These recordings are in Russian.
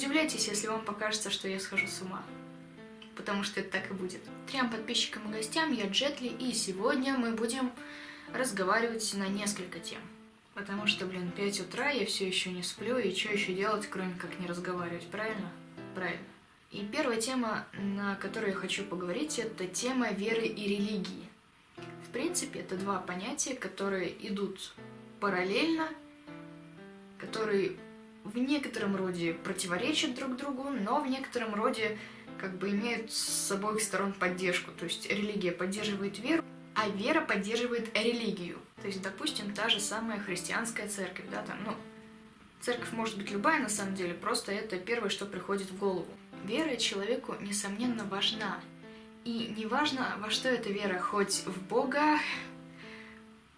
удивляйтесь, если вам покажется, что я схожу с ума. Потому что это так и будет. Трем подписчикам и гостям, я Джетли, и сегодня мы будем разговаривать на несколько тем. Потому что, блин, 5 утра, я все еще не сплю, и что еще делать, кроме как не разговаривать, правильно? Правильно. И первая тема, на которую я хочу поговорить, это тема веры и религии. В принципе, это два понятия, которые идут параллельно, которые в некотором роде противоречат друг другу, но в некотором роде как бы имеют с обоих сторон поддержку. То есть религия поддерживает веру, а вера поддерживает религию. То есть, допустим, та же самая христианская церковь, да, там, ну, церковь может быть любая на самом деле, просто это первое, что приходит в голову. Вера человеку, несомненно, важна. И неважно, во что эта вера, хоть в Бога,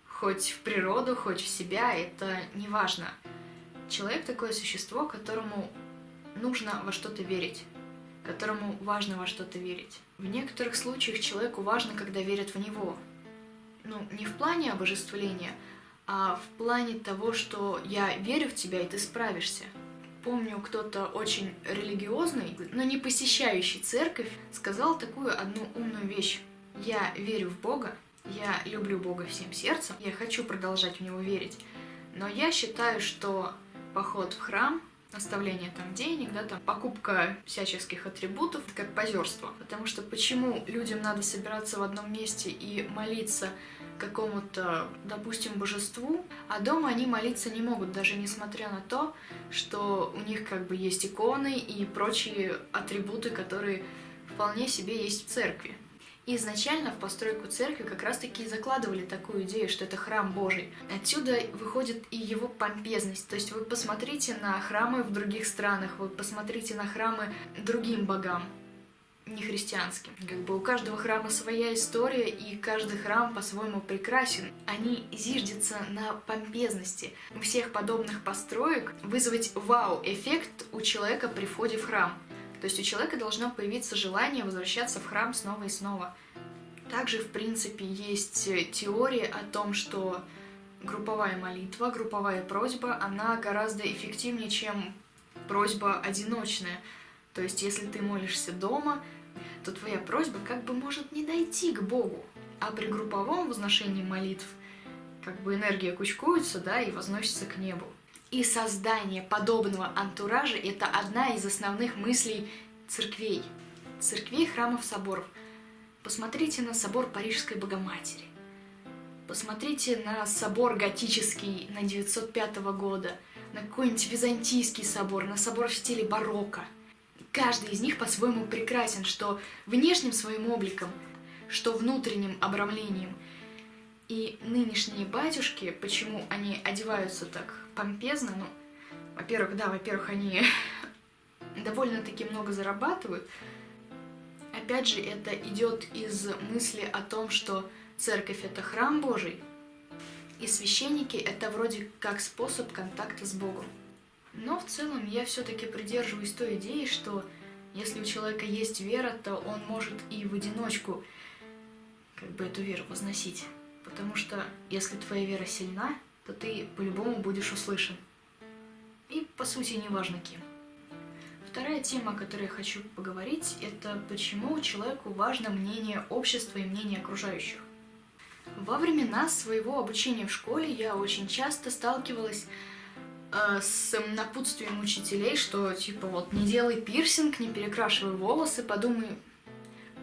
хоть в природу, хоть в себя, это не важно. Человек такое существо, которому нужно во что-то верить, которому важно во что-то верить. В некоторых случаях человеку важно, когда верят в него. Ну, не в плане обожествления, а в плане того, что я верю в тебя, и ты справишься. Помню, кто-то очень религиозный, но не посещающий церковь, сказал такую одну умную вещь. Я верю в Бога, я люблю Бога всем сердцем, я хочу продолжать в Него верить, но я считаю, что поход в храм, оставление там денег, да, там покупка всяческих атрибутов, это как позерство. Потому что почему людям надо собираться в одном месте и молиться какому-то, допустим, божеству, а дома они молиться не могут, даже несмотря на то, что у них как бы есть иконы и прочие атрибуты, которые вполне себе есть в церкви. Изначально в постройку церкви как раз-таки закладывали такую идею, что это храм Божий. Отсюда выходит и его помпезность. То есть вы посмотрите на храмы в других странах, вы посмотрите на храмы другим богам не христианским. Как бы у каждого храма своя история, и каждый храм по-своему прекрасен. Они зиждятся на помпезности. У всех подобных построек вызвать вау-эффект у человека при входе в храм. То есть у человека должно появиться желание возвращаться в храм снова и снова. Также, в принципе, есть теория о том, что групповая молитва, групповая просьба, она гораздо эффективнее, чем просьба одиночная. То есть, если ты молишься дома, то твоя просьба как бы может не дойти к Богу. А при групповом возношении молитв как бы энергия кучкуется, да, и возносится к небу. И создание подобного антуража – это одна из основных мыслей церквей. Церквей, храмов, соборов. Посмотрите на собор Парижской Богоматери. Посмотрите на собор готический на 905 года, на какой-нибудь византийский собор, на собор в стиле барокко – Каждый из них по-своему прекрасен, что внешним своим обликом, что внутренним обрамлением. И нынешние батюшки, почему они одеваются так помпезно, ну, во-первых, да, во-первых, они довольно-таки много зарабатывают. Опять же, это идет из мысли о том, что церковь — это храм Божий, и священники — это вроде как способ контакта с Богом. Но в целом я все-таки придерживаюсь той идеи, что если у человека есть вера, то он может и в одиночку как бы эту веру возносить. Потому что если твоя вера сильна, то ты по-любому будешь услышан. И по сути не важно кем. Вторая тема, о которой я хочу поговорить, это почему человеку важно мнение общества и мнение окружающих. Во времена своего обучения в школе я очень часто сталкивалась Э, с напутствием учителей, что типа вот не делай пирсинг, не перекрашивай волосы, подумай,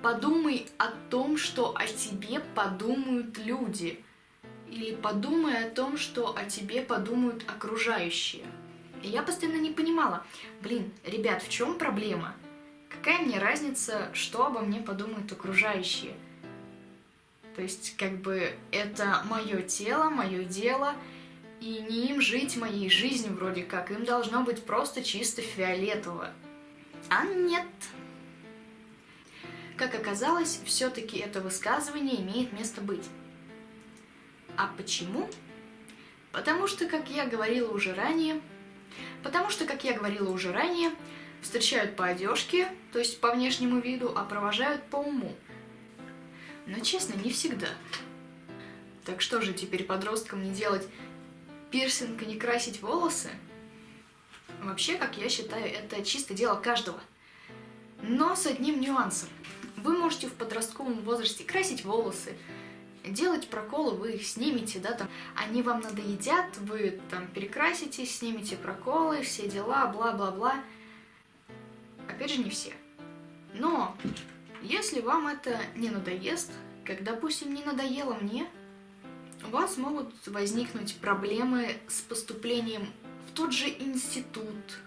подумай о том, что о тебе подумают люди. Или подумай о том, что о тебе подумают окружающие. И я постоянно не понимала, блин, ребят, в чем проблема? Какая мне разница, что обо мне подумают окружающие? То есть, как бы, это мое тело, мое дело, и не им жить моей жизнью вроде как, им должно быть просто чисто фиолетово. А нет. Как оказалось, все-таки это высказывание имеет место быть. А почему? Потому что, как я говорила уже ранее, потому что, как я говорила уже ранее, встречают по одежке, то есть по внешнему виду, а провожают по уму. Но честно, не всегда. Так что же теперь подросткам не делать пирсинг и не красить волосы? Вообще, как я считаю, это чисто дело каждого. Но с одним нюансом. Вы можете в подростковом возрасте красить волосы, делать проколы, вы их снимете, да, там, они вам надоедят, вы там перекрасите, снимете проколы, все дела, бла-бла-бла. Опять же, не все. Но, если вам это не надоест, как, допустим, не надоело мне, у вас могут возникнуть проблемы с поступлением в тот же институт,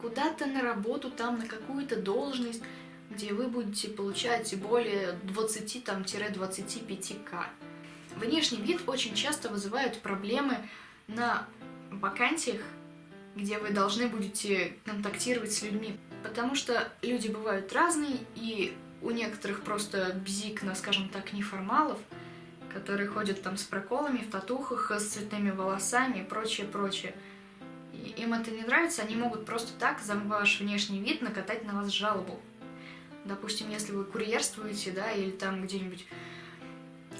куда-то на работу, там, на какую-то должность, где вы будете получать более 20-25к. Внешний вид очень часто вызывает проблемы на вакансиях, где вы должны будете контактировать с людьми. Потому что люди бывают разные, и у некоторых просто бзик на, скажем так, неформалов, которые ходят там с проколами, в татухах, с цветными волосами и прочее, прочее. Им это не нравится, они могут просто так за ваш внешний вид накатать на вас жалобу. Допустим, если вы курьерствуете, да, или там где-нибудь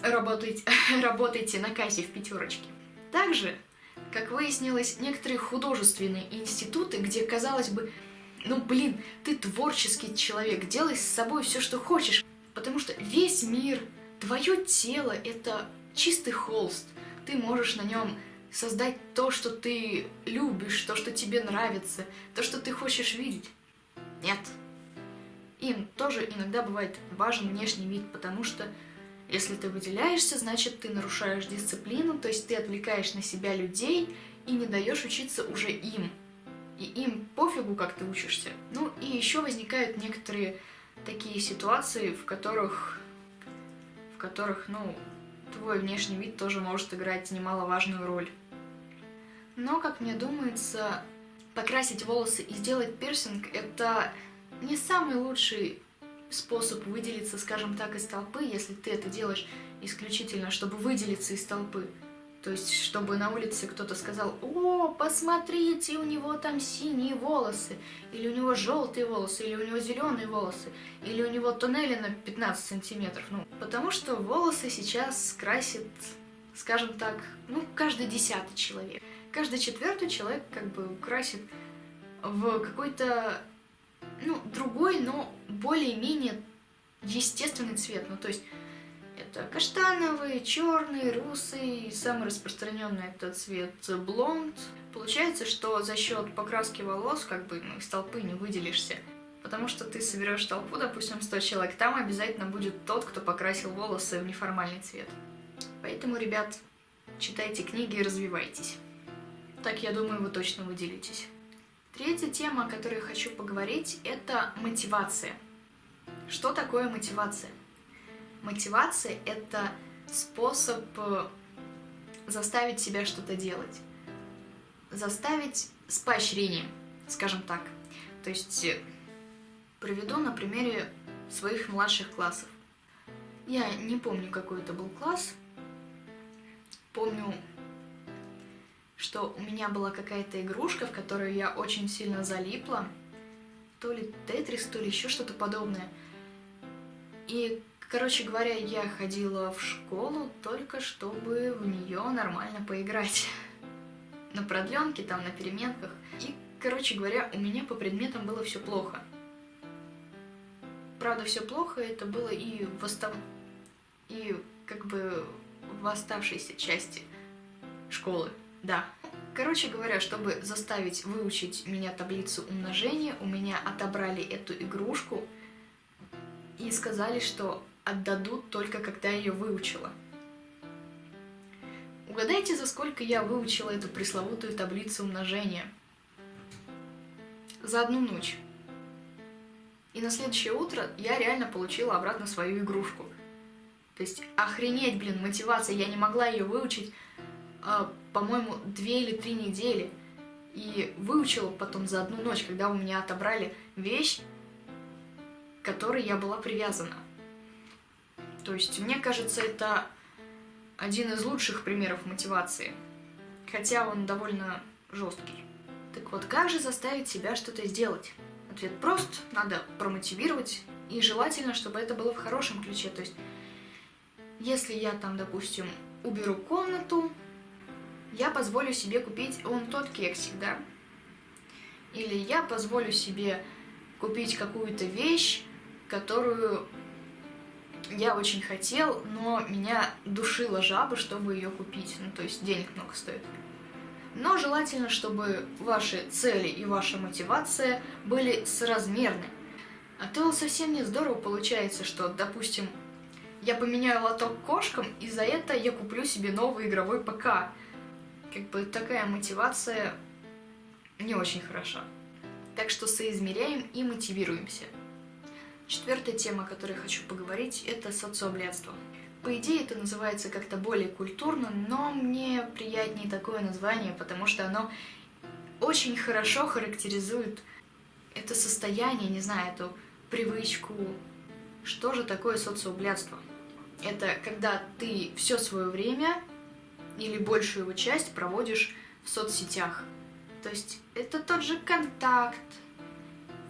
работаете, работаете на кассе в пятерочке. Также, как выяснилось, некоторые художественные институты, где, казалось бы, ну блин, ты творческий человек, делай с собой все, что хочешь, потому что весь мир, твое тело — это чистый холст, ты можешь на нем создать то, что ты любишь, то, что тебе нравится, то, что ты хочешь видеть. Нет, им тоже иногда бывает важен внешний вид, потому что если ты выделяешься, значит ты нарушаешь дисциплину, то есть ты отвлекаешь на себя людей и не даешь учиться уже им. И им пофигу, как ты учишься. Ну и еще возникают некоторые такие ситуации, в которых, в которых, ну, твой внешний вид тоже может играть немаловажную роль. Но, как мне думается, покрасить волосы и сделать пирсинг – это не самый лучший способ выделиться, скажем так, из толпы, если ты это делаешь исключительно, чтобы выделиться из толпы. То есть, чтобы на улице кто-то сказал, о, посмотрите, у него там синие волосы, или у него желтые волосы, или у него зеленые волосы, или у него туннели на 15 сантиметров. Ну, потому что волосы сейчас красит, скажем так, ну, каждый десятый человек. Каждый четвертый человек как бы красит в какой-то ну, другой, но более-менее естественный цвет. Ну, то есть это каштановый, черный, русый, самый распространенный это цвет блонд. Получается, что за счет покраски волос как бы ну, из толпы не выделишься. Потому что ты соберешь толпу, допустим, 100 человек, там обязательно будет тот, кто покрасил волосы в неформальный цвет. Поэтому, ребят, читайте книги и развивайтесь. Так, я думаю, вы точно выделитесь. Третья тема, о которой хочу поговорить, это мотивация. Что такое мотивация? Мотивация — это способ э, заставить себя что-то делать. Заставить с поощрением, скажем так. То есть э, приведу на примере своих младших классов. Я не помню, какой это был класс. Помню, что у меня была какая-то игрушка, в которую я очень сильно залипла. То ли Тетрис, то ли еще что-то подобное. И, короче говоря, я ходила в школу только чтобы в нее нормально поиграть. На продленке, там, на переменках. И, короче говоря, у меня по предметам было все плохо. Правда, все плохо, это было и в остав... и как бы в оставшейся части школы. Да. Короче говоря, чтобы заставить выучить меня таблицу умножения, у меня отобрали эту игрушку и сказали, что отдадут только когда я ее выучила. Угадайте, за сколько я выучила эту пресловутую таблицу умножения? За одну ночь. И на следующее утро я реально получила обратно свою игрушку. То есть, охренеть, блин, мотивация, я не могла ее выучить по-моему, две или три недели. И выучила потом за одну ночь, когда у меня отобрали вещь, к которой я была привязана. То есть, мне кажется, это один из лучших примеров мотивации. Хотя он довольно жесткий. Так вот, как же заставить себя что-то сделать? Ответ прост, надо промотивировать, и желательно, чтобы это было в хорошем ключе. То есть, если я там, допустим, уберу комнату, я позволю себе купить вон тот кексик, да? Или я позволю себе купить какую-то вещь, которую я очень хотел, но меня душила жаба, чтобы ее купить. Ну, то есть денег много стоит. Но желательно, чтобы ваши цели и ваша мотивация были соразмерны. А то совсем не здорово получается, что, допустим, я поменяю лоток кошкам, и за это я куплю себе новый игровой ПК. Как бы такая мотивация не очень хороша. Так что соизмеряем и мотивируемся. Четвертая тема, о которой хочу поговорить, это социоблядство. По идее, это называется как-то более культурно, но мне приятнее такое название, потому что оно очень хорошо характеризует это состояние, не знаю, эту привычку. Что же такое социоблядство? Это когда ты все свое время или большую его часть проводишь в соцсетях. То есть это тот же контакт,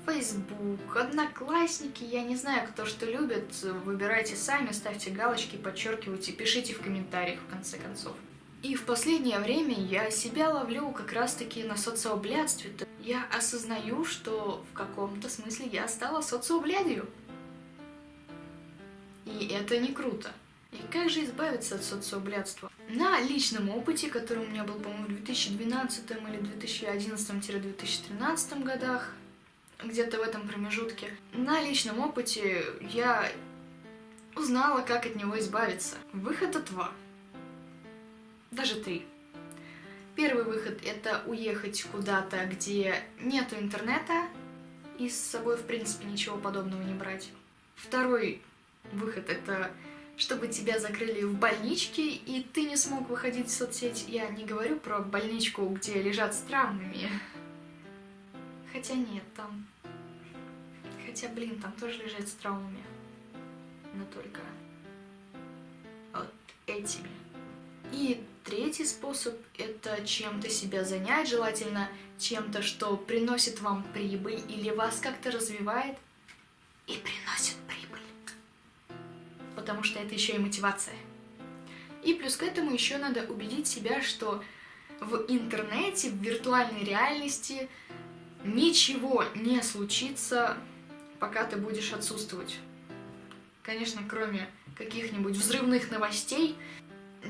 Facebook, Одноклассники, я не знаю, кто что любит, выбирайте сами, ставьте галочки, подчеркивайте, пишите в комментариях в конце концов. И в последнее время я себя ловлю как раз-таки на социоблядстве. Я осознаю, что в каком-то смысле я стала социоблядью. И это не круто. И как же избавиться от социоблядства? На личном опыте, который у меня был, по-моему, в 2012 или 2011-2013 годах, где-то в этом промежутке, на личном опыте я узнала, как от него избавиться. Выхода два. Даже три. Первый выход — это уехать куда-то, где нету интернета, и с собой, в принципе, ничего подобного не брать. Второй выход — это чтобы тебя закрыли в больничке, и ты не смог выходить в соцсеть. Я не говорю про больничку, где лежат с травмами. Хотя нет, там... Хотя, блин, там тоже лежат с травмами. Но только вот этими. И третий способ — это чем-то себя занять, желательно чем-то, что приносит вам прибыль или вас как-то развивает что это еще и мотивация. И плюс к этому еще надо убедить себя, что в интернете, в виртуальной реальности ничего не случится, пока ты будешь отсутствовать. Конечно, кроме каких-нибудь взрывных новостей,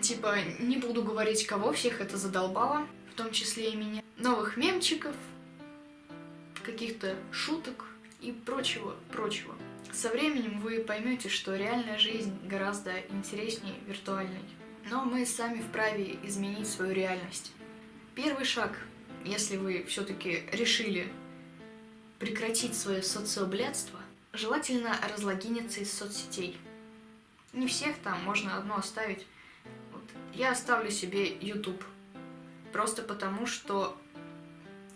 типа, не буду говорить, кого всех это задолбало, в том числе и меня, новых мемчиков, каких-то шуток и прочего, прочего. Со временем вы поймете, что реальная жизнь гораздо интереснее виртуальной. Но мы сами вправе изменить свою реальность. Первый шаг, если вы все-таки решили прекратить свое социоблядство, желательно разлогиниться из соцсетей. Не всех там, можно одно оставить. Вот. Я оставлю себе YouTube. Просто потому, что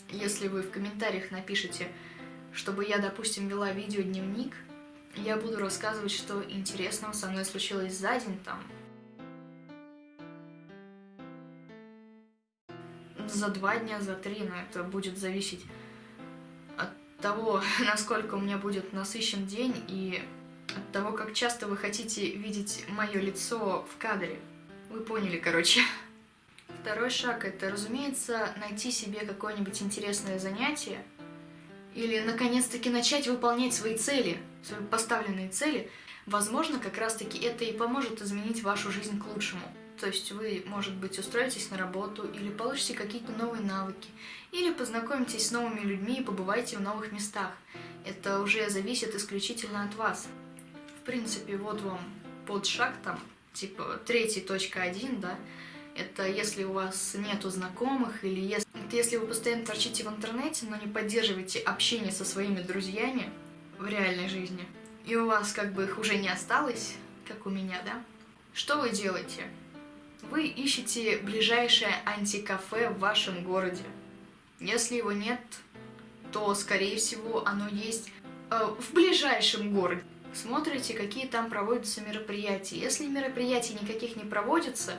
если вы в комментариях напишите, чтобы я, допустим, вела видеодневник, я буду рассказывать, что интересного со мной случилось за день там. За два дня, за три, но это будет зависеть от того, насколько у меня будет насыщен день и от того, как часто вы хотите видеть мое лицо в кадре. Вы поняли, короче. Второй шаг — это, разумеется, найти себе какое-нибудь интересное занятие, или наконец-таки начать выполнять свои цели, свои поставленные цели, возможно, как раз-таки это и поможет изменить вашу жизнь к лучшему. То есть вы, может быть, устроитесь на работу, или получите какие-то новые навыки, или познакомитесь с новыми людьми и побывайте в новых местах. Это уже зависит исключительно от вас. В принципе, вот вам под шаг там, типа третий точка один, да, это если у вас нету знакомых, или если, если вы постоянно торчите в интернете, но не поддерживаете общение со своими друзьями в реальной жизни, и у вас как бы их уже не осталось, как у меня, да? Что вы делаете? Вы ищете ближайшее антикафе в вашем городе. Если его нет, то, скорее всего, оно есть э, в ближайшем городе. Смотрите, какие там проводятся мероприятия. Если мероприятий никаких не проводится,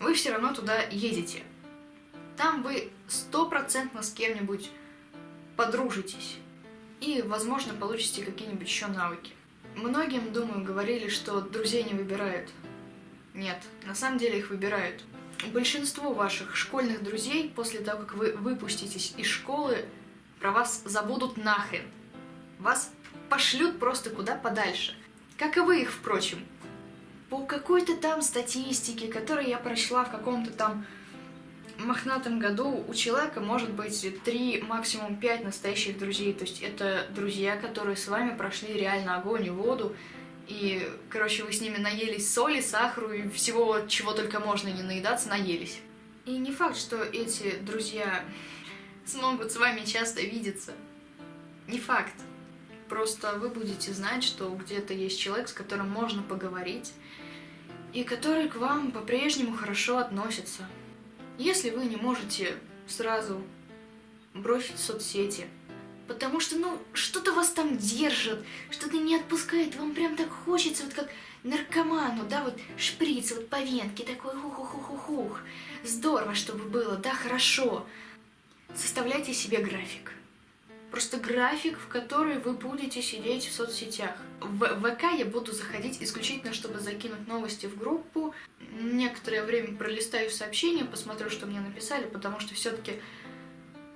вы все равно туда едете. Там вы стопроцентно с кем-нибудь подружитесь и, возможно, получите какие-нибудь еще навыки. Многим, думаю, говорили, что друзей не выбирают. Нет, на самом деле их выбирают. большинство ваших школьных друзей после того, как вы выпуститесь из школы, про вас забудут нахрен. Вас пошлют просто куда подальше. Как и вы их, впрочем. По какой-то там статистике, которую я прочла в каком-то там мохнатом году, у человека может быть 3, максимум 5 настоящих друзей. То есть это друзья, которые с вами прошли реально огонь и воду. И, короче, вы с ними наелись соли, сахару и всего, чего только можно не наедаться, наелись. И не факт, что эти друзья смогут с вами часто видеться. Не факт. Просто вы будете знать, что где-то есть человек, с которым можно поговорить, и который к вам по-прежнему хорошо относится. Если вы не можете сразу бросить соцсети, потому что, ну, что-то вас там держит, что-то не отпускает, вам прям так хочется, вот как наркоману, да, вот шприц вот по венке, такой хух-хух-хух-хух. Здорово, чтобы было, да, хорошо. Составляйте себе график. Просто график, в который вы будете сидеть в соцсетях. В ВК я буду заходить исключительно, чтобы закинуть новости в группу. Некоторое время пролистаю сообщения, посмотрю, что мне написали, потому что все-таки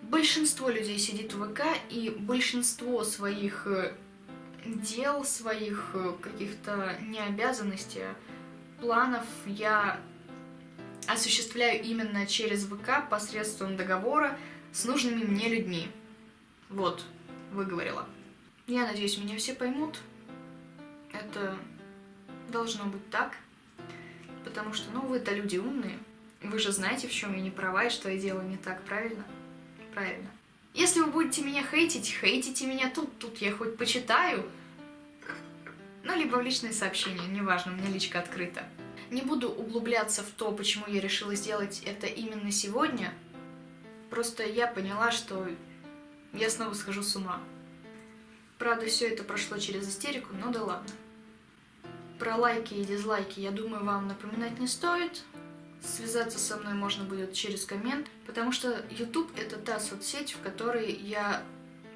большинство людей сидит в ВК, и большинство своих э, дел, своих э, каких-то необязанностей, планов я осуществляю именно через ВК посредством договора с нужными мне людьми. Вот, выговорила. Я надеюсь, меня все поймут. Это должно быть так. Потому что, ну, вы-то люди умные. Вы же знаете, в чем я не права и что я делаю не так, правильно? Правильно. Если вы будете меня хейтить, хейтите меня тут, тут я хоть почитаю. Ну, либо в личные сообщения, неважно, у меня личка открыта. Не буду углубляться в то, почему я решила сделать это именно сегодня. Просто я поняла, что я снова схожу с ума. Правда, все это прошло через истерику, но да ладно. Про лайки и дизлайки, я думаю, вам напоминать не стоит. Связаться со мной можно будет через коммент, потому что YouTube это та соцсеть, в которой я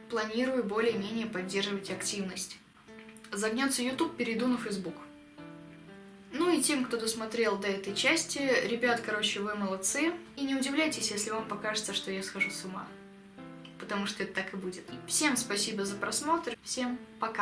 планирую более-менее поддерживать активность. Загнется YouTube, перейду на Facebook. Ну и тем, кто досмотрел до этой части, ребят, короче, вы молодцы. И не удивляйтесь, если вам покажется, что я схожу с ума потому что это так и будет. Всем спасибо за просмотр, всем пока!